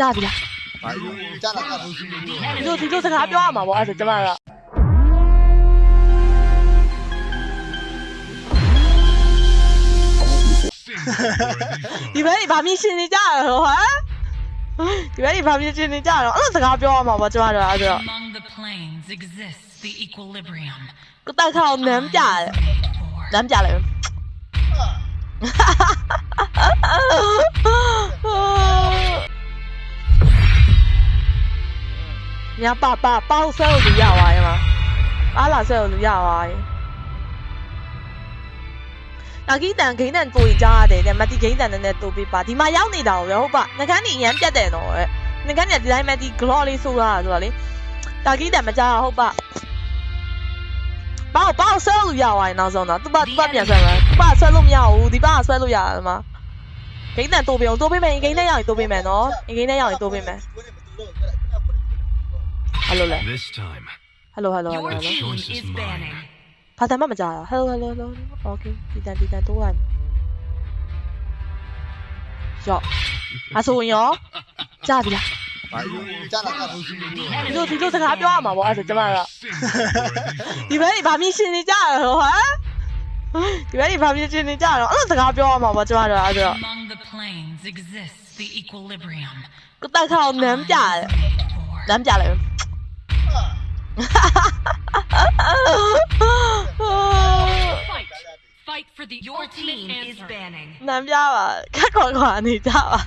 ကြားပြီလားဘာကြားလာတာဒီလိုဒီလိုစကားပြောရမှာပေါ့အဲ့ဒါကျမကဒီဘက်ကြီးဗာမြင်ရှင်နေကြရတော့ဟမ်ဒီဘက်ကြီးဗာမြင်ရှင်နေကြရတော့အဲ့လိုစကားပြောရမှာပေါ့ကျမတို့အဲ့ဒါ Among the planes exists the equilibrium. ကိုတက်ခေါနမ်းပြတယ် Made for. နမ်းပြလိုက်ညပါပါပေါက်ဆဲကိုလူရသွားရဲ့မှာအားလာဆဲကိုလူရသွားရဲ့အဂိတန်ဂိန်းတန်ကိုကြားရတယ်တဲ့မတီဂိန်းတန်နဲ့တူပေးပါဒီမှာရောက်နေတာကိုပဲဟုတ်ပါငကန်းနေရမ်းပြတ်တယ်တော့တဲ့ငကန်းနေဒီတိုင်းမတီ glow လေးဆိုးလာတာဆိုတော့လေတာဂိတန်မကြားဟုတ်ပါပေါ့ပေါ့ဆွဲလို့ရသွားရင်နောက်ဆုံးတော့သူ့ဘာသူ့ဘာပြန်ဆွဲမှာသူ့ဘာဆွဲလို့မရဘူးဒီဘာဆွဲလို့ရတယ်မှာဂိန်းတန်တိုးပေးအောင်တိုးပေးမယ်ဂိန်းနဲ့ရောက်ရင်တိုးပေးမယ်နော်ဂိန်းနဲ့ရောက်ရင်တိုးပေးမယ် hello လဲ this time hello hello hello hello is banning ဘာသာမှမကြားရ hello hello hello okay ဒီတန်ဒီတန်တော့ yo အဆိုရောကြားပြီလားကြားလာတာဒီလိုဒီလိုစကားပြောရမှာပေါ့အဲ့ဒါကျမကဒီဘက်ကြီးဗာမင်းရှင်နေကြရတော့ဟမ်ဒီဘက်ကြီးဗာမင်းရှင်နေကြရတော့အဲ့လိုစကားပြောရမှာပေါ့ကျမတို့အဲ့ဒါ the equilibrium ကတခါနမ်းပြတယ်နမ်းပြလိုက် Fight. Fight for the Your team is banning. နမ်းပြပါခက်ခွာခွာနေကြပါ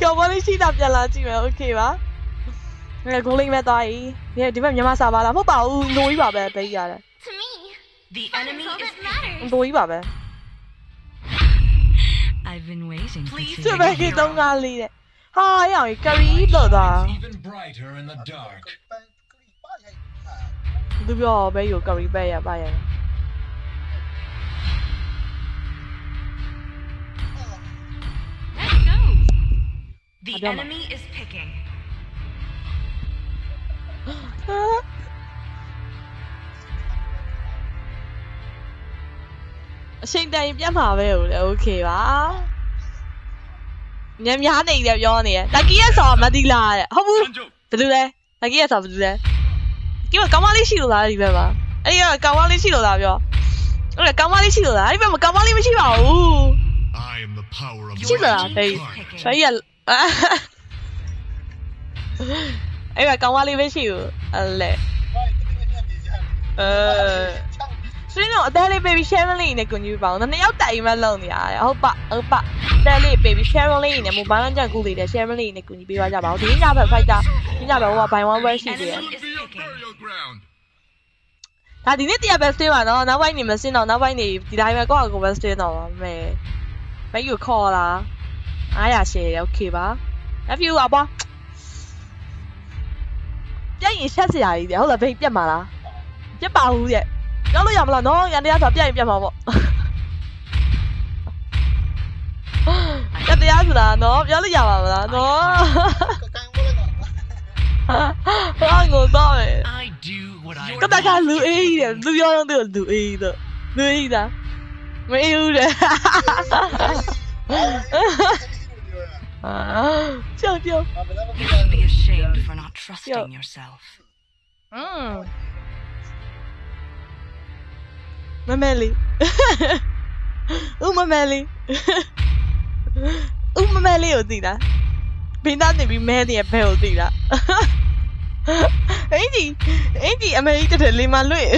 ကျော်ပေါ်လေးရှိတာပြန်လာကြည့်မယ်โอเคပါငါကိုလေးမဲ့သွားပြီဒီဒီဘက်မြန်မာစာပါလားမဟုတ်ပါဘူးလိုကြီးပါပဲပေးရတယ် To me, The enemy all is that matters. လိုကြီးပါပဲ I've been waiting for Please သူ့ဘက်ကြီးသုံးကားလေးတဲ့ ဟာရအောင်ကရီလို့သွား even brighter in the dark. သူပြောဘဲယူကရီပဲရပါရ Let's go. The Abbiamo- enemy is picking. အချိန်တန်ရင်ပြတ်မှာပဲဟုတ်လေโอเคပါ ညံများနေတယ်ပြောနေရတကီးရဲ့ဆော်မတိလားတဲ့ဟုတ်ဘူး Sanjo, ဘယ်လိုလဲတကီးရဲ့ဆော်ဘယ်လိုလဲကီးမကောင်းမလေးရှိလို့လားဒီဘက်မှာအဲ့ဒီကကောင်းမလေးရှိလို့လားပြောဟုတ်လေကောင်းမလေးရှိလို့လားအဲ့ဒီဘက်မှာကောင်းမလေးမရှိပါဘူး I am the power of ရှိလား light ဖေး and darkness. ဖေးရအဲ့ကကောင်းမလေးမရှိဘူးအဲ့လေအဲ ဆွေးတော့အသေးလေး baby sharing လေးနဲ့ကိုကြီးပါအောင်နှစ်ယောက်တိုင်မှလုံနေရတယ်ဟုတ်ပါဟုတ်ပါအသေးလေး baby sharing လေးနဲ့မိုဘိုင်းလမ်းကြကူလေးနဲ့ sharing လေးနဲ့ကိုကြီးပေးသွားကြပါဦးဒီညဘက် fighter ဒီညဘက်ဟိုက by one way ရှိသေးတယ် Enemy is picking. ground. ဒါဒီနေ့တရားပဲ stay ပါနော်နောက်ပိုင်းနေမစင်းတော့နောက်ပိုင်းနေဒီတိုင်းပဲကိုယ့်အကိုပဲ stay တော့ပါမယ်မယူခေါ်လားအားရ share โอเคပါ love you အပွားပြက်ရင်ရှက်စရာကြီးတယ်ဟုတ်လားဘေးပြက်မှာလားပြက်ပါဘူးတဲ့ ပြောလို့ရမလားနော်ရန်တရားဆိုပြက်ရင်ပြက်မှာပေါ့ရန်တရားဆိုတာနော်ပြောလို့ရပါမလားနော်ဟာငိုတော့မယ် I do what I ကတကလူအေးကြီးတယ်လူပြောတော့သူလူအေးကြီးတော့လူအေးကြီးတာမအေးဘူးတဲ့ကြောက်ကြောက် You should be ashamed for not trusting yourself. อืม မမဲလေးဦးမမဲလေးဦးမမဲလေးကိုသိလားဘင်းသားနေပြီးမဲနေရဘဲကိုသိလားအင်ကြီးအင်ကြီးအမေကြီးတက်တယ်လေမလွင့်